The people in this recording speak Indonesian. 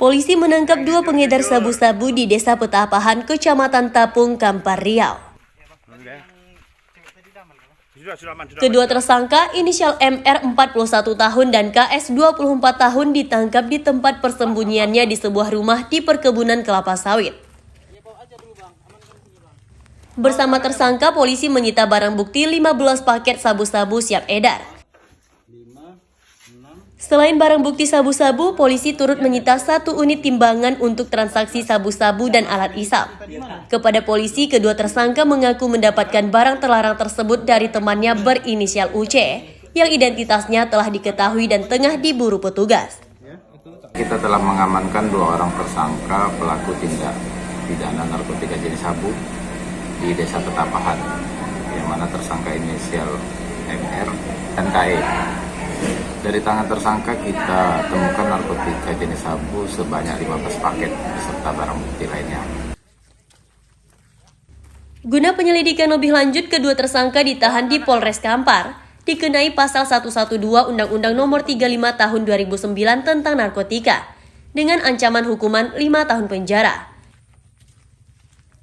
Polisi menangkap dua pengedar sabu-sabu di Desa Petapahan, Kecamatan Tapung, Kampar Riau. Kedua tersangka inisial MR 41 tahun dan KS 24 tahun ditangkap di tempat persembunyiannya di sebuah rumah di perkebunan kelapa sawit. Bersama tersangka, polisi menyita barang bukti 15 paket sabu-sabu siap edar. Selain barang bukti sabu-sabu, polisi turut menyita satu unit timbangan untuk transaksi sabu-sabu dan alat isap. Kepada polisi, kedua tersangka mengaku mendapatkan barang terlarang tersebut dari temannya berinisial UC, yang identitasnya telah diketahui dan tengah diburu petugas. Kita telah mengamankan dua orang tersangka pelaku tindak pidana narkotika jenis sabu di Desa Petapahan, yang mana tersangka inisial MR dan KE. Dari tangan tersangka kita temukan narkotika jenis sabu sebanyak 15 paket beserta barang bukti lainnya. Guna penyelidikan lebih lanjut, kedua tersangka ditahan di Polres Kampar, dikenai pasal 112 Undang-Undang Nomor 35 Tahun 2009 tentang narkotika, dengan ancaman hukuman 5 tahun penjara.